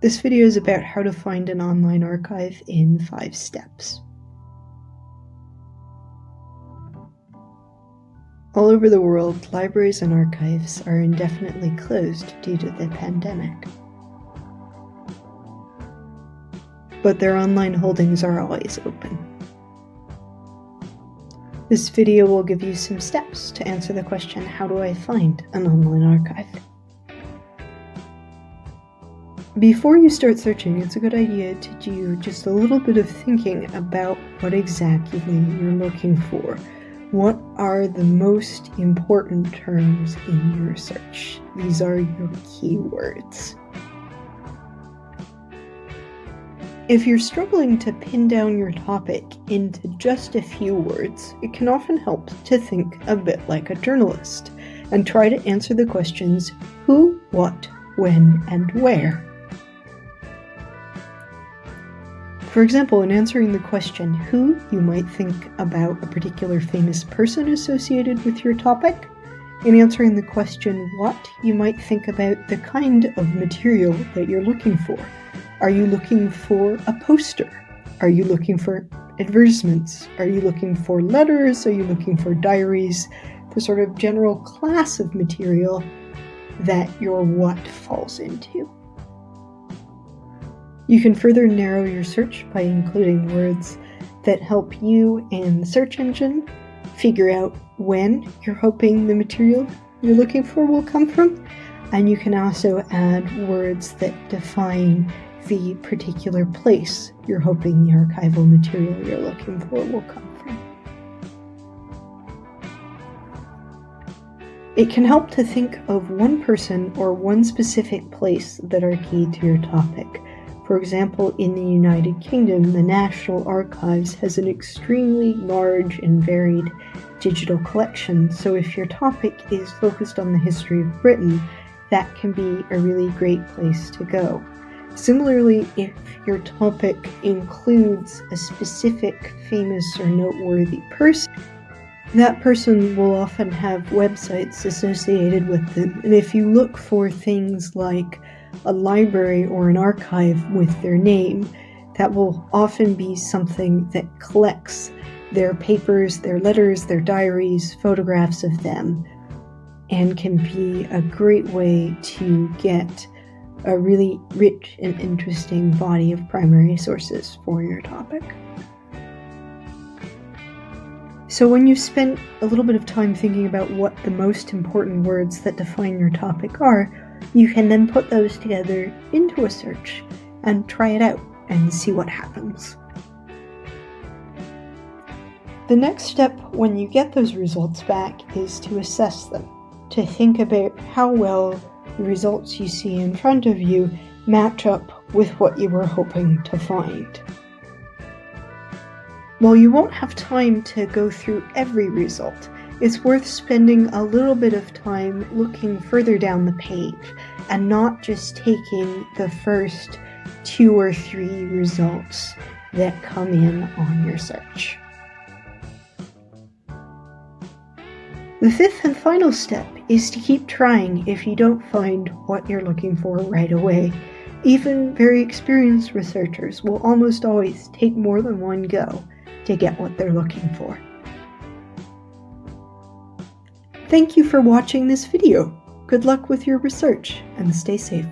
This video is about how to find an online archive in 5 steps. All over the world, libraries and archives are indefinitely closed due to the pandemic. But their online holdings are always open. This video will give you some steps to answer the question, how do I find an online archive? Before you start searching, it's a good idea to do just a little bit of thinking about what exactly you're looking for. What are the most important terms in your search? These are your keywords. If you're struggling to pin down your topic into just a few words, it can often help to think a bit like a journalist and try to answer the questions who, what, when, and where. For example, in answering the question who, you might think about a particular famous person associated with your topic. In answering the question what, you might think about the kind of material that you're looking for. Are you looking for a poster? Are you looking for advertisements? Are you looking for letters? Are you looking for diaries? The sort of general class of material that your what falls into. You can further narrow your search by including words that help you and the search engine figure out when you're hoping the material you're looking for will come from. And you can also add words that define the particular place you're hoping the archival material you're looking for will come from. It can help to think of one person or one specific place that are key to your topic. For example, in the United Kingdom, the National Archives has an extremely large and varied digital collection, so if your topic is focused on the history of Britain, that can be a really great place to go. Similarly, if your topic includes a specific famous or noteworthy person, that person will often have websites associated with them, and if you look for things like a library or an archive with their name, that will often be something that collects their papers, their letters, their diaries, photographs of them, and can be a great way to get a really rich and interesting body of primary sources for your topic. So when you've spent a little bit of time thinking about what the most important words that define your topic are, you can then put those together into a search and try it out and see what happens. The next step when you get those results back is to assess them, to think about how well the results you see in front of you match up with what you were hoping to find. While you won't have time to go through every result, it's worth spending a little bit of time looking further down the page and not just taking the first two or three results that come in on your search. The fifth and final step is to keep trying if you don't find what you're looking for right away. Even very experienced researchers will almost always take more than one go to get what they're looking for. Thank you for watching this video. Good luck with your research and stay safe.